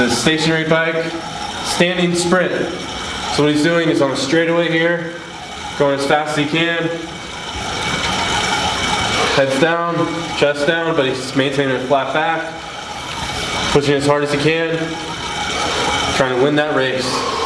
It's stationary bike, standing sprint. So what he's doing is on a straightaway here, going as fast as he can. Heads down, chest down, but he's maintaining a flat back. Pushing as hard as he can. Trying to win that race.